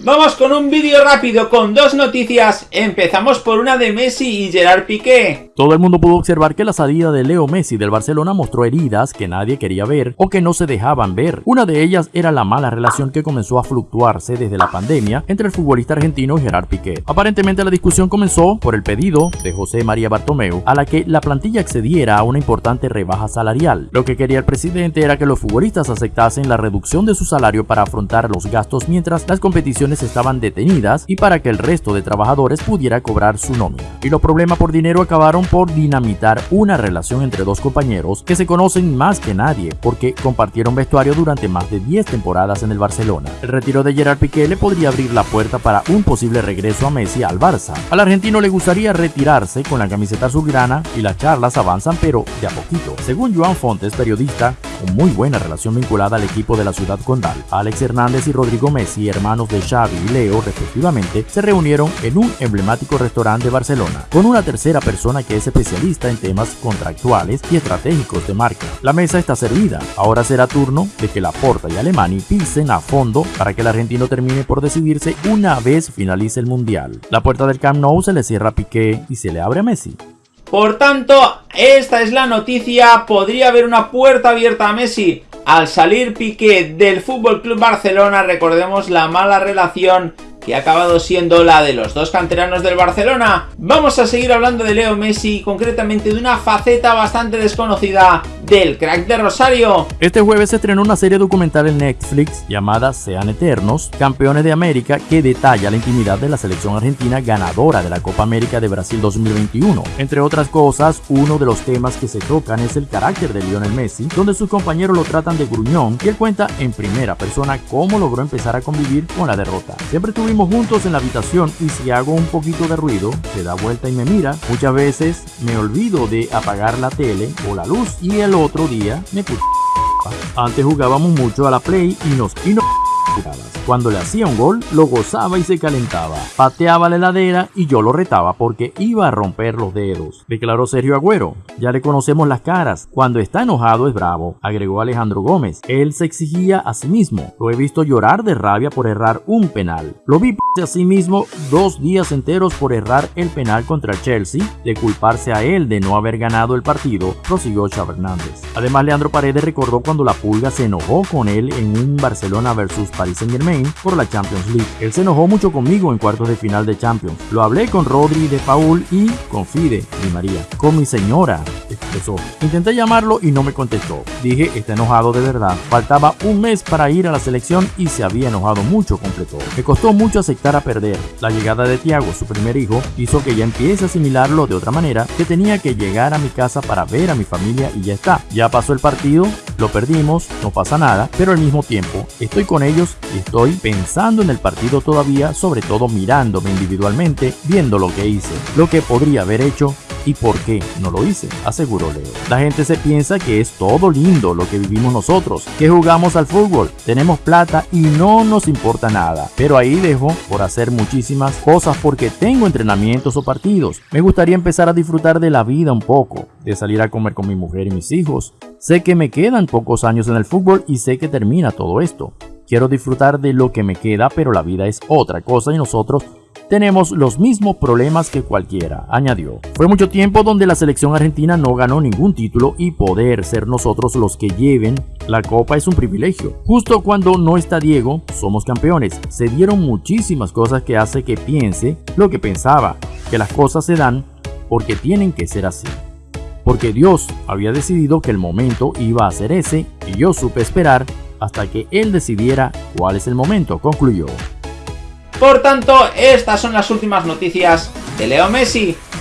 Vamos con un vídeo rápido con dos noticias. Empezamos por una de Messi y Gerard Piqué. Todo el mundo pudo observar que la salida de Leo Messi del Barcelona mostró heridas que nadie quería ver o que no se dejaban ver. Una de ellas era la mala relación que comenzó a fluctuarse desde la pandemia entre el futbolista argentino y Gerard Piqué. Aparentemente la discusión comenzó por el pedido de José María Bartomeu a la que la plantilla accediera a una importante rebaja salarial. Lo que quería el presidente era que los futbolistas aceptasen la reducción de su salario para afrontar los gastos mientras las competiciones estaban detenidas y para que el resto de trabajadores pudiera cobrar su nómina. Y los problemas por dinero acabaron por dinamitar una relación entre dos compañeros que se conocen más que nadie porque compartieron vestuario durante más de 10 temporadas en el Barcelona. El retiro de Gerard Piqué le podría abrir la puerta para un posible regreso a Messi al Barça. Al argentino le gustaría retirarse con la camiseta azulgrana y las charlas avanzan pero de a poquito. Según Joan Fontes, periodista, con muy buena relación vinculada al equipo de la ciudad condal, Alex Hernández y Rodrigo Messi, hermanos de Xavi y Leo respectivamente, se reunieron en un emblemático restaurante de Barcelona, con una tercera persona que es especialista en temas contractuales y estratégicos de marca. La mesa está servida, ahora será turno de que Laporta y Alemani pisen a fondo para que el argentino termine por decidirse una vez finalice el Mundial. La puerta del Camp Nou se le cierra a Piqué y se le abre a Messi. Por tanto, esta es la noticia, podría haber una puerta abierta a Messi. Al salir Piqué del Fútbol Club Barcelona, recordemos la mala relación que ha acabado siendo la de los dos canteranos del Barcelona. Vamos a seguir hablando de Leo Messi, concretamente de una faceta bastante desconocida del crack de Rosario. Este jueves se estrenó una serie documental en Netflix llamada Sean Eternos, Campeones de América, que detalla la intimidad de la selección argentina ganadora de la Copa América de Brasil 2021. Entre otras cosas, uno de los temas que se tocan es el carácter de Lionel Messi, donde sus compañeros lo tratan de gruñón y él cuenta en primera persona cómo logró empezar a convivir con la derrota. Siempre estuvimos juntos en la habitación y si hago un poquito de ruido, se da vuelta y me mira. Muchas veces me olvido de apagar la tele o la luz y el otro día me. Antes jugábamos mucho a la Play y nos... Y cuando le hacía un gol, lo gozaba y se calentaba. Pateaba la heladera y yo lo retaba porque iba a romper los dedos. Declaró Sergio Agüero. Ya le conocemos las caras. Cuando está enojado es bravo, agregó Alejandro Gómez. Él se exigía a sí mismo. Lo he visto llorar de rabia por errar un penal. Lo vi a sí mismo dos días enteros por errar el penal contra el Chelsea, de culparse a él de no haber ganado el partido, prosiguió Xavi Hernández. Además, Leandro Paredes recordó cuando la Pulga se enojó con él en un Barcelona vs Paris Saint Germain por la Champions League. Él se enojó mucho conmigo en cuartos de final de Champions. Lo hablé con Rodri de Paul y con Fide María. Con mi señora, Intenté llamarlo y no me contestó. Dije, está enojado de verdad. Faltaba un mes para ir a la selección y se había enojado mucho, completó. Me costó mucho aceptar a perder. La llegada de Tiago, su primer hijo, hizo que ya empiece a asimilarlo de otra manera, que tenía que llegar a mi casa para ver a mi familia y ya está. Ya pasó el partido, lo perdimos, no pasa nada, pero al mismo tiempo estoy con ellos y estoy pensando en el partido todavía, sobre todo mirándome individualmente, viendo lo que hice, lo que podría haber hecho y por qué no lo hice, aseguró Leo. La gente se piensa que es todo lindo lo que vivimos nosotros, que jugamos al fútbol, tenemos plata y no nos importa nada. Pero ahí dejo por hacer muchísimas cosas porque tengo entrenamientos o partidos. Me gustaría empezar a disfrutar de la vida un poco, de salir a comer con mi mujer y mis hijos. Sé que me quedan pocos años en el fútbol y sé que termina todo esto. Quiero disfrutar de lo que me queda, pero la vida es otra cosa y nosotros tenemos los mismos problemas que cualquiera, añadió. Fue mucho tiempo donde la selección argentina no ganó ningún título y poder ser nosotros los que lleven la copa es un privilegio. Justo cuando no está Diego, somos campeones. Se dieron muchísimas cosas que hace que piense lo que pensaba, que las cosas se dan porque tienen que ser así. Porque Dios había decidido que el momento iba a ser ese y yo supe esperar hasta que él decidiera cuál es el momento, concluyó. Por tanto, estas son las últimas noticias de Leo Messi.